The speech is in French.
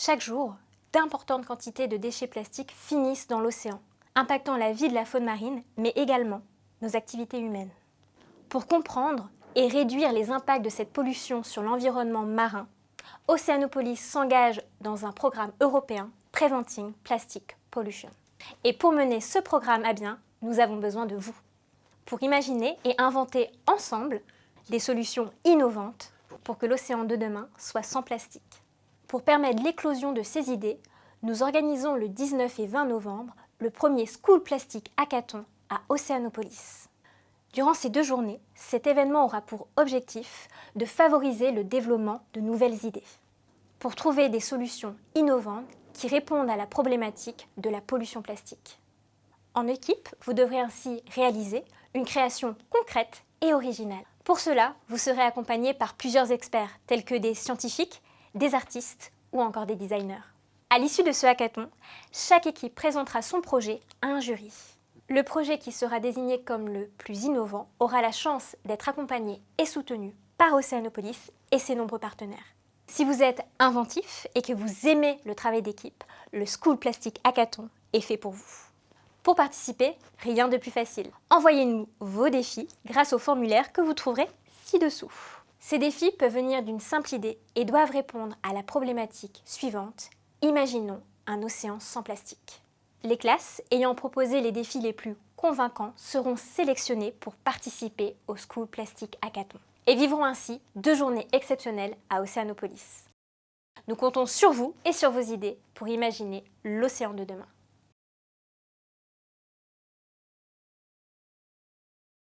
Chaque jour, d'importantes quantités de déchets plastiques finissent dans l'océan, impactant la vie de la faune marine, mais également nos activités humaines. Pour comprendre et réduire les impacts de cette pollution sur l'environnement marin, Oceanopolis s'engage dans un programme européen Preventing Plastic Pollution. Et pour mener ce programme à bien, nous avons besoin de vous. Pour imaginer et inventer ensemble des solutions innovantes pour que l'océan de demain soit sans plastique. Pour permettre l'éclosion de ces idées, nous organisons le 19 et 20 novembre le premier School Plastic Hackathon à Océanopolis. Durant ces deux journées, cet événement aura pour objectif de favoriser le développement de nouvelles idées pour trouver des solutions innovantes qui répondent à la problématique de la pollution plastique. En équipe, vous devrez ainsi réaliser une création concrète et originale. Pour cela, vous serez accompagné par plusieurs experts tels que des scientifiques, des artistes ou encore des designers. À l'issue de ce hackathon, chaque équipe présentera son projet à un jury. Le projet qui sera désigné comme le plus innovant aura la chance d'être accompagné et soutenu par Oceanopolis et ses nombreux partenaires. Si vous êtes inventif et que vous aimez le travail d'équipe, le School Plastic Hackathon est fait pour vous. Pour participer, rien de plus facile. Envoyez-nous vos défis grâce au formulaire que vous trouverez ci-dessous. Ces défis peuvent venir d'une simple idée et doivent répondre à la problématique suivante. Imaginons un océan sans plastique. Les classes ayant proposé les défis les plus convaincants seront sélectionnées pour participer au School Plastic Hackathon et vivront ainsi deux journées exceptionnelles à Océanopolis. Nous comptons sur vous et sur vos idées pour imaginer l'océan de demain.